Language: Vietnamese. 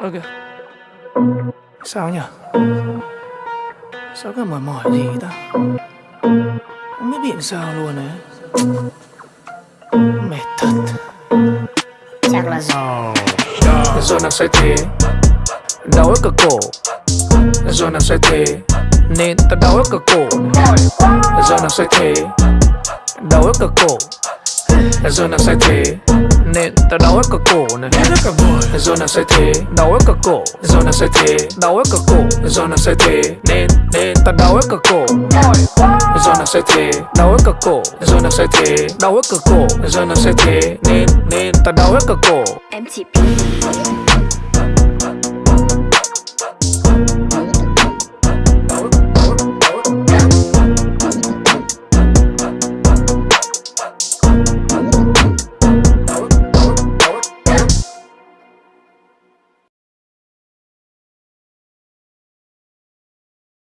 Ok Sao nhỉ Sao cứ mỏi mỏi gì ta? Không biết bị sao luôn đấy Mệt thật. Chắc là do Do nàng say thế. Đau hết cả cổ. Do nàng say thế. Nên ta đau hết cả cổ. Do nàng say thế. Đau hết cả cổ. Do nàng say thế Nên ta đau hết cả cổ này Do nàng say thế? Đau hết cả cổ. Do nàng say thế? Đau hết cả cổ. Do nàng say thế? Nên Nên ta đau hết cả cổ. Do nàng say thế? Đau hết cả cổ. Do nàng say thế? Đau hết cả cổ. Do nàng say thế? Nên Nên ta đau hết cả cổ. MTP